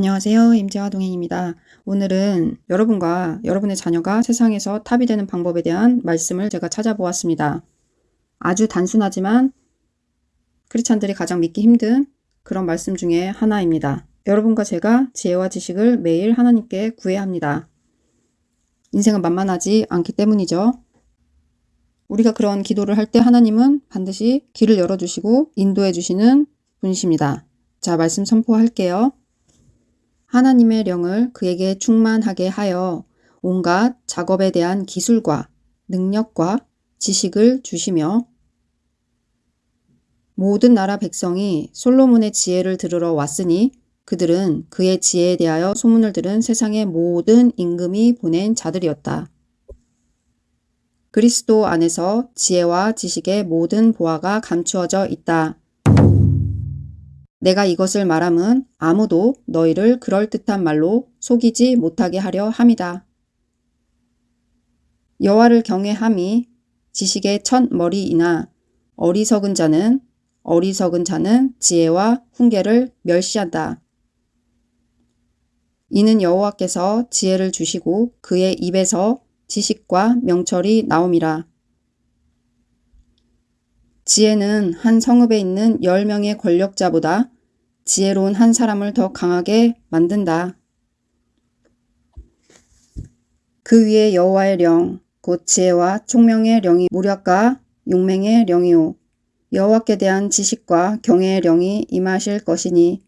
안녕하세요. 임재화 동행입니다. 오늘은 여러분과 여러분의 자녀가 세상에서 탑이 되는 방법에 대한 말씀을 제가 찾아보았습니다. 아주 단순하지만 크리스찬들이 가장 믿기 힘든 그런 말씀 중에 하나입니다. 여러분과 제가 지혜와 지식을 매일 하나님께 구해야 합니다. 인생은 만만하지 않기 때문이죠. 우리가 그런 기도를 할 때 하나님은 반드시 길을 열어주시고 인도해 주시는 분이십니다. 자, 말씀 선포할게요. 하나님의 영을 그에게 충만하게 하여 온갖 작업에 대한 기술과 능력과 지식을 주시며 모든 나라 백성이 솔로몬의 지혜를 들으러 왔으니 그들은 그의 지혜에 대하여 소문을 들은 세상의 모든 임금이 보낸 자들이었다. 그리스도 안에서 지혜와 지식의 모든 보화가 감추어져 있다. 내가 이것을 말함은 아무도 너희를 그럴듯한 말로 속이지 못하게 하려 함이다. 여호와를 경외함이 지식의 첫 머리이나 어리석은 자는 어리석은 자는 지혜와 훈계를 멸시한다. 이는 여호와께서 지혜를 주시고 그의 입에서 지식과 명철이 나옴이라. 지혜는 한 성읍에 있는 열명의 권력자보다 지혜로운 한 사람을 더 강하게 만든다. 그 위에 여호와의 령, 곧 지혜와 총명의 령이 무력과 용맹의 령이요. 여호와께 대한 지식과 경외의 령이 임하실 것이니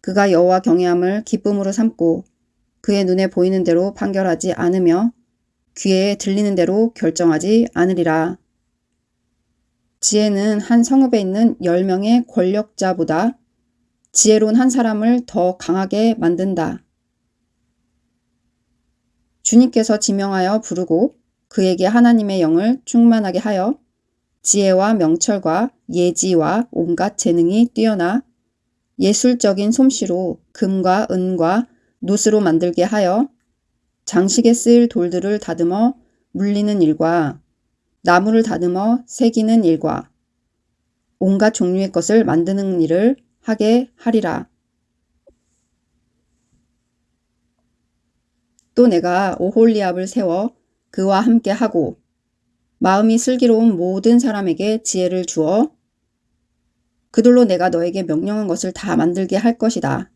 그가 여호와 경외함을 기쁨으로 삼고 그의 눈에 보이는 대로 판결하지 않으며 귀에 들리는 대로 결정하지 않으리라. 지혜는 한 성읍에 있는 10명의 권력자보다 지혜로운 한 사람을 더 강하게 만든다. 주님께서 지명하여 부르고 그에게 하나님의 영을 충만하게 하여 지혜와 명철과 예지와 온갖 재능이 뛰어나 예술적인 솜씨로 금과 은과 노스로 만들게 하여 장식에 쓰일 돌들을 다듬어 물리는 일과 나무를 다듬어 새기는 일과 온갖 종류의 것을 만드는 일을 하게 하리라. 또 내가 오홀리압을 세워 그와 함께 하고 마음이 슬기로운 모든 사람에게 지혜를 주어 그들로 내가 너에게 명령한 것을 다 만들게 할 것이다.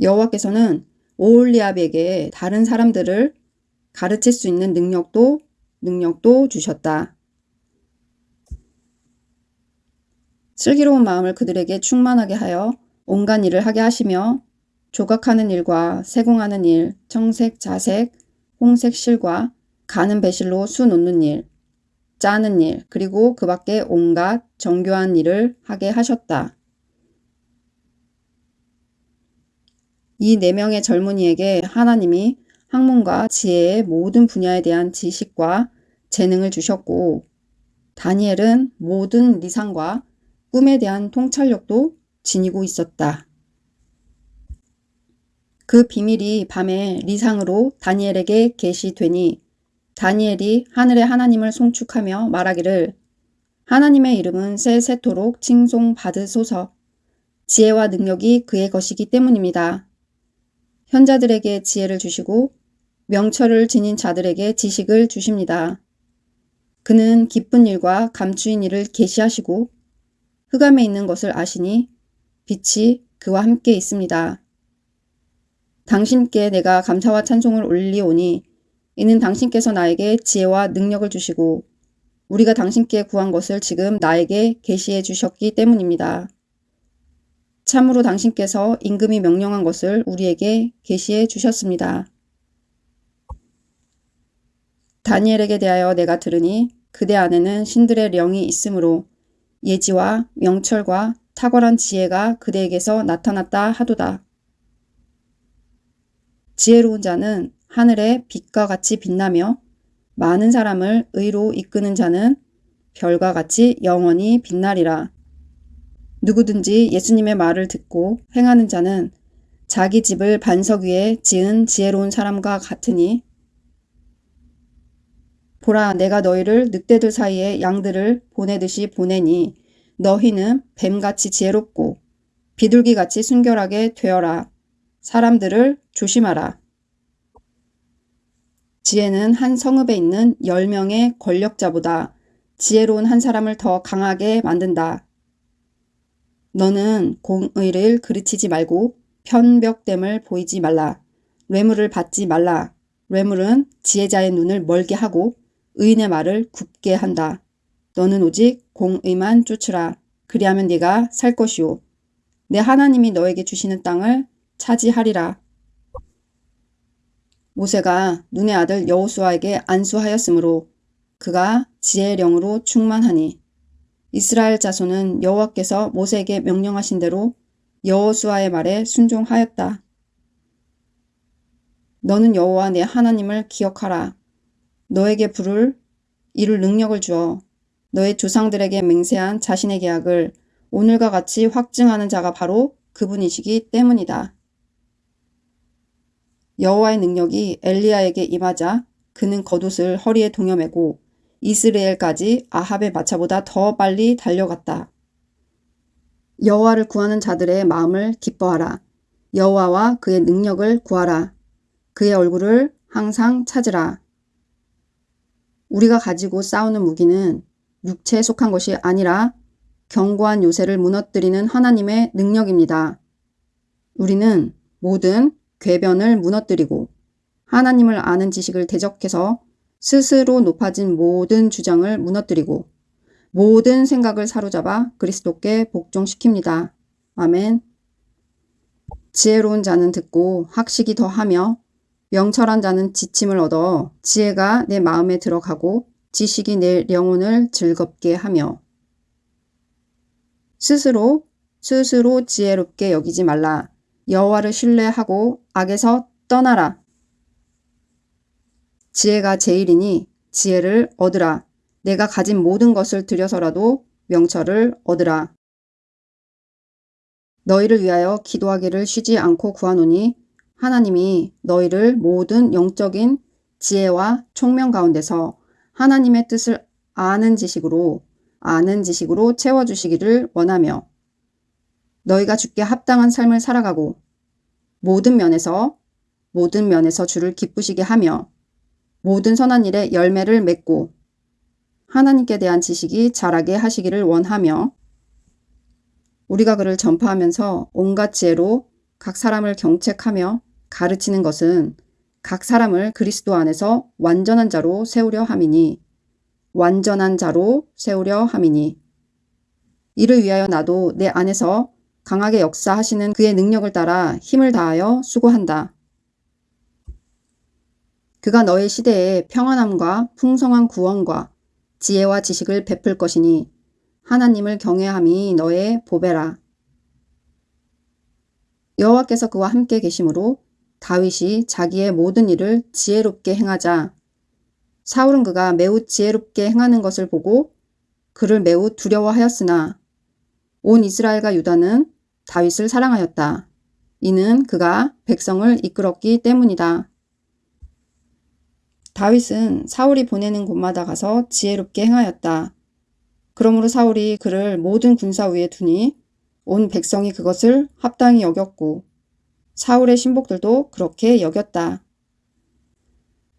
여호와께서는 오홀리압에게 다른 사람들을 가르칠 수 있는 능력도 능력도 주셨다. 슬기로운 마음을 그들에게 충만하게 하여 온갖 일을 하게 하시며 조각하는 일과 세공하는 일, 청색, 자색, 홍색 실과 가는 배실로 수 놓는 일, 짜는 일, 그리고 그 밖에 온갖 정교한 일을 하게 하셨다. 이 네 명의 젊은이에게 하나님이 학문과 지혜의 모든 분야에 대한 지식과 재능을 주셨고 다니엘은 모든 리상과 꿈에 대한 통찰력도 지니고 있었다. 그 비밀이 밤에 리상으로 다니엘에게 계시되니 다니엘이 하늘의 하나님을 송축하며 말하기를 하나님의 이름은 새새토록 칭송받으소서 지혜와 능력이 그의 것이기 때문입니다. 현자들에게 지혜를 주시고 명철을 지닌 자들에게 지식을 주십니다. 그는 기쁜 일과 감추인 일을 계시하시고 흑암에 있는 것을 아시니 빛이 그와 함께 있습니다. 당신께 내가 감사와 찬송을 올리오니 이는 당신께서 나에게 지혜와 능력을 주시고 우리가 당신께 구한 것을 지금 나에게 계시해 주셨기 때문입니다. 참으로 당신께서 임금이 명령한 것을 우리에게 계시해 주셨습니다. 다니엘에게 대하여 내가 들으니 그대 안에는 신들의 령이 있으므로 예지와 명철과 탁월한 지혜가 그대에게서 나타났다 하도다. 지혜로운 자는 하늘의 빛과 같이 빛나며 많은 사람을 의로 이끄는 자는 별과 같이 영원히 빛나리라. 누구든지 예수님의 말을 듣고 행하는 자는 자기 집을 반석 위에 지은 지혜로운 사람과 같으니 보라 내가 너희를 늑대들 사이에 양들을 보내듯이 보내니 너희는 뱀같이 지혜롭고 비둘기같이 순결하게 되어라. 사람들을 조심하라. 지혜는 한 성읍에 있는 10명의 권력자보다 지혜로운 한 사람을 더 강하게 만든다. 너는 공의를 그르치지 말고 편벽됨을 보이지 말라. 뇌물을 받지 말라. 뇌물은 지혜자의 눈을 멀게 하고 의인의 말을 굽게 한다. 너는 오직 공의만 쫓으라. 그리하면 네가 살 것이요. 내 하나님이 너에게 주시는 땅을 차지하리라. 모세가 눈의 아들 여호수아에게 안수하였으므로 그가 지혜의 영으로 충만하니 이스라엘 자손은 여호와께서 모세에게 명령하신 대로 여호수아의 말에 순종하였다. 너는 여호와 내 하나님을 기억하라. 너에게 부를 이룰 능력을 주어 너의 조상들에게 맹세한 자신의 계약을 오늘과 같이 확증하는 자가 바로 그분이시기 때문이다. 여호와의 능력이 엘리야에게 임하자 그는 겉옷을 허리에 동여매고 이스라엘까지 아합의 마차보다 더 빨리 달려갔다. 여호와를 구하는 자들의 마음을 기뻐하라. 여호와와 그의 능력을 구하라. 그의 얼굴을 항상 찾으라. 우리가 가지고 싸우는 무기는 육체에 속한 것이 아니라 견고한 요새를 무너뜨리는 하나님의 능력입니다. 우리는 모든 궤변을 무너뜨리고 하나님을 아는 지식을 대적해서 스스로 높아진 모든 주장을 무너뜨리고 모든 생각을 사로잡아 그리스도께 복종시킵니다. 아멘. 지혜로운 자는 듣고 학식이 더하며 명철한 자는 지침을 얻어 지혜가 내 마음에 들어가고 지식이 내 영혼을 즐겁게 하며 스스로 스스로 지혜롭게 여기지 말라. 여호와를 신뢰하고 악에서 떠나라. 지혜가 제일이니 지혜를 얻으라. 내가 가진 모든 것을 들여서라도 명철을 얻으라. 너희를 위하여 기도하기를 쉬지 않고 구하노니 하나님이 너희를 모든 영적인 지혜와 총명 가운데서 하나님의 뜻을 아는 지식으로 아는 지식으로 채워주시기를 원하며 너희가 주께 합당한 삶을 살아가고 모든 면에서 모든 면에서 주를 기쁘시게 하며 모든 선한 일에 열매를 맺고 하나님께 대한 지식이 자라게 하시기를 원하며 우리가 그를 전파하면서 온갖 지혜로 각 사람을 경책하며 가르치는 것은 각 사람을 그리스도 안에서 완전한 자로 세우려 함이니 완전한 자로 세우려 함이니 이를 위하여 나도 내 안에서 강하게 역사하시는 그의 능력을 따라 힘을 다하여 수고한다. 그가 너의 시대에 평안함과 풍성한 구원과 지혜와 지식을 베풀 것이니 하나님을 경외함이 너의 보배라. 여호와께서 그와 함께 계심으로 다윗이 자기의 모든 일을 지혜롭게 행하자 사울은 그가 매우 지혜롭게 행하는 것을 보고 그를 매우 두려워하였으나 온 이스라엘과 유다는 다윗을 사랑하였다. 이는 그가 백성을 이끌었기 때문이다. 다윗은 사울이 보내는 곳마다 가서 지혜롭게 행하였다. 그러므로 사울이 그를 모든 군사 위에 두니 온 백성이 그것을 합당히 여겼고 사울의 신복들도 그렇게 여겼다.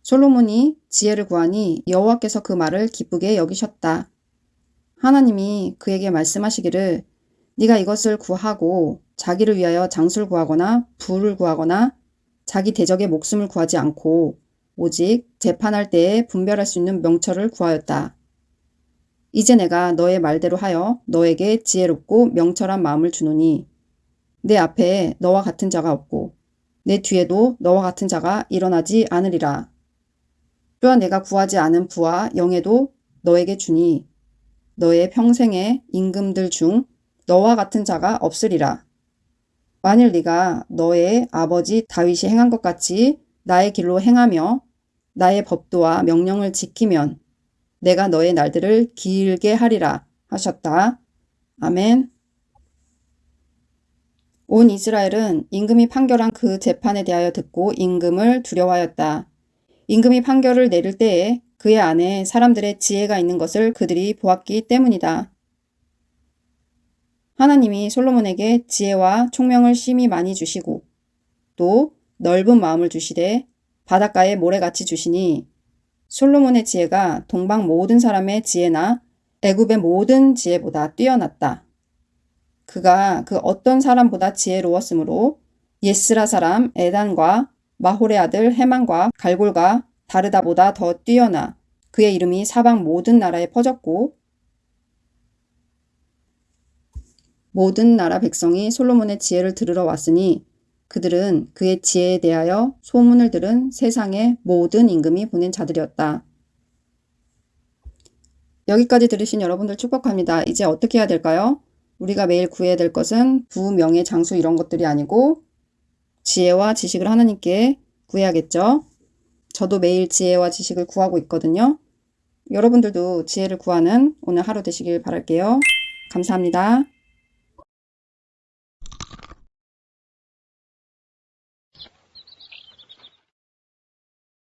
솔로몬이 지혜를 구하니 여호와께서 그 말을 기쁘게 여기셨다. 하나님이 그에게 말씀하시기를 네가 이것을 구하고 자기를 위하여 장수를 구하거나 부를 구하거나 자기 대적의 목숨을 구하지 않고 오직 재판할 때에 분별할 수 있는 명철을 구하였다. 이제 내가 너의 말대로 하여 너에게 지혜롭고 명철한 마음을 주노니 내 앞에 너와 같은 자가 없고 내 뒤에도 너와 같은 자가 일어나지 않으리라. 또한 내가 구하지 않은 부와 영예도 너에게 주니 너의 평생의 임금들 중 너와 같은 자가 없으리라. 만일 네가 너의 아버지 다윗이 행한 것 같이 나의 길로 행하며 나의 법도와 명령을 지키면 내가 너의 날들을 길게 하리라 하셨다. 아멘. 온 이스라엘은 임금이 판결한 그 재판에 대하여 듣고 임금을 두려워하였다. 임금이 판결을 내릴 때에 그의 안에 사람들의 지혜가 있는 것을 그들이 보았기 때문이다. 하나님이 솔로몬에게 지혜와 총명을 심히 많이 주시고 또 넓은 마음을 주시되 바닷가에 모래같이 주시니 솔로몬의 지혜가 동방 모든 사람의 지혜나 애굽의 모든 지혜보다 뛰어났다. 그가 그 어떤 사람보다 지혜로웠으므로 예스라 사람 에단과 마홀의 아들 해만과 갈골과 다르다보다 더 뛰어나 그의 이름이 사방 모든 나라에 퍼졌고 모든 나라 백성이 솔로몬의 지혜를 들으러 왔으니 그들은 그의 지혜에 대하여 소문을 들은 세상의 모든 임금이 보낸 자들이었다. 여기까지 들으신 여러분들 축복합니다. 이제 어떻게 해야 될까요? 우리가 매일 구해야 될 것은 부, 명예, 장수 이런 것들이 아니고 지혜와 지식을 하나님께 구해야겠죠. 저도 매일 지혜와 지식을 구하고 있거든요. 여러분들도 지혜를 구하는 오늘 하루 되시길 바랄게요. 감사합니다.